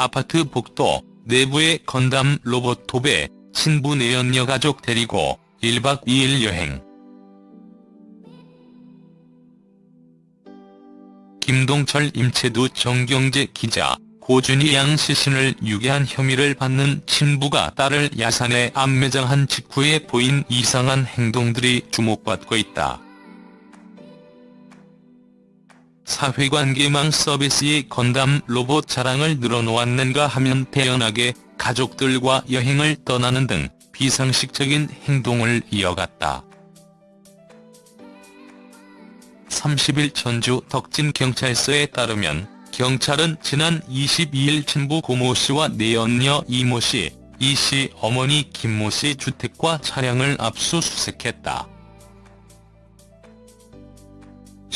아파트 복도 내부의 건담 로봇 톱에 친부 내연녀 가족 데리고 1박 2일 여행. 김동철 임채두 정경재 기자, 고준희 양 시신을 유괴한 혐의를 받는 친부가 딸을 야산에 안매장한 직후에 보인 이상한 행동들이 주목받고 있다. 사회관계망 서비스의 건담 로봇 자랑을 늘어놓았는가 하면 태연하게 가족들과 여행을 떠나는 등 비상식적인 행동을 이어갔다. 30일 전주 덕진경찰서에 따르면 경찰은 지난 22일 친부 고모 씨와 내연녀 이모 씨, 이 씨 어머니 김모 씨 주택과 차량을 압수수색했다.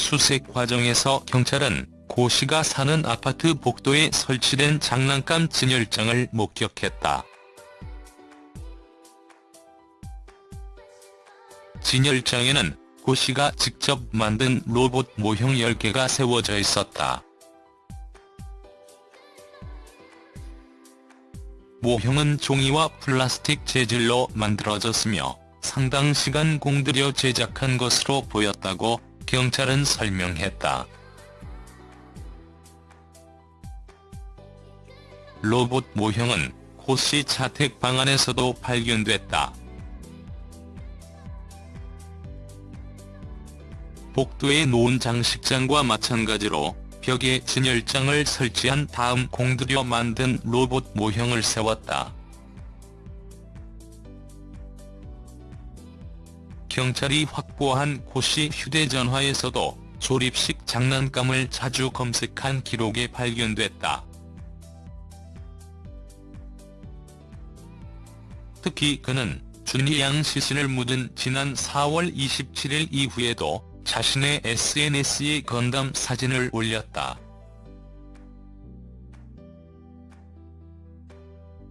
수색 과정에서 경찰은 고 씨가 사는 아파트 복도에 설치된 장난감 진열장을 목격했다. 진열장에는 고 씨가 직접 만든 로봇 모형 10개가 세워져 있었다. 모형은 종이와 플라스틱 재질로 만들어졌으며 상당 시간 공들여 제작한 것으로 보였다고 경찰은 설명했다. 로봇 모형은 고씨 자택 방 안에서도 발견됐다. 복도에 놓은 장식장과 마찬가지로 벽에 진열장을 설치한 다음 공들여 만든 로봇 모형을 세웠다. 경찰이 확보한 고씨 휴대전화에서도 조립식 장난감을 자주 검색한 기록에 발견됐다. 특히 그는 준희 양 시신을 묻은 지난 4월 27일 이후에도 자신의 SNS에 건담 사진을 올렸다.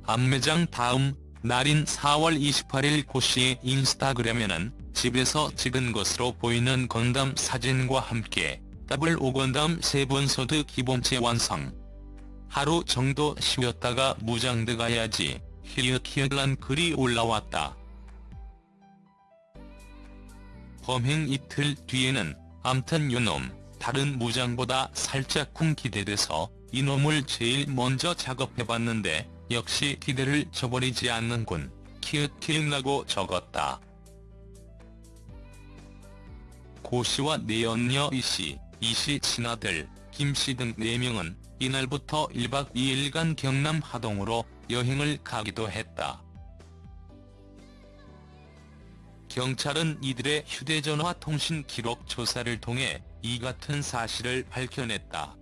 암매장 다음 날인 4월 28일 고씨의 인스타그램에는 집에서 찍은 것으로 보이는 건담 사진과 함께 더블오 건담 세븐소드 기본체 완성. 하루 정도 쉬었다가 무장대 가야지 히읗히읗란 글이 올라왔다. 범행 이틀 뒤에는 암튼 요놈 다른 무장보다 살짝쿵 기대돼서 이놈을 제일 먼저 작업해봤는데 역시 기대를 저버리지 않는군. 키읔키읔라고 적었다. 고씨와 내연녀 이씨, 이씨 친아들, 김씨 등 4명은 이날부터 1박 2일간 경남 하동으로 여행을 가기도 했다. 경찰은 이들의 휴대전화 통신 기록 조사를 통해 이 같은 사실을 밝혀냈다.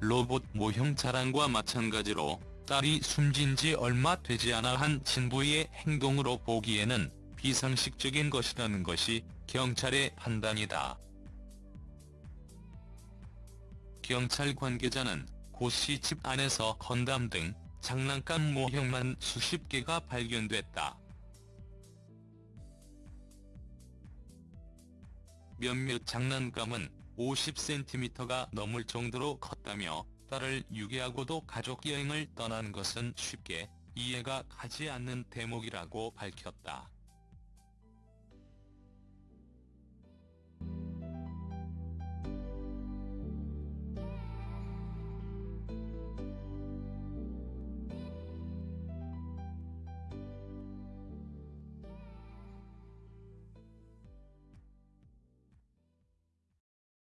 로봇 모형 자랑과 마찬가지로 딸이 숨진 지 얼마 되지 않아 한 친부의 행동으로 보기에는 비상식적인 것이라는 것이 경찰의 판단이다. 경찰 관계자는 고 씨 집 안에서 건담 등 장난감 모형만 수십 개가 발견됐다. 몇몇 장난감은 50cm가 넘을 정도로 컸다며 딸을 유괴하고도 가족 여행을 떠난 것은 쉽게 이해가 가지 않는 대목이라고 밝혔다.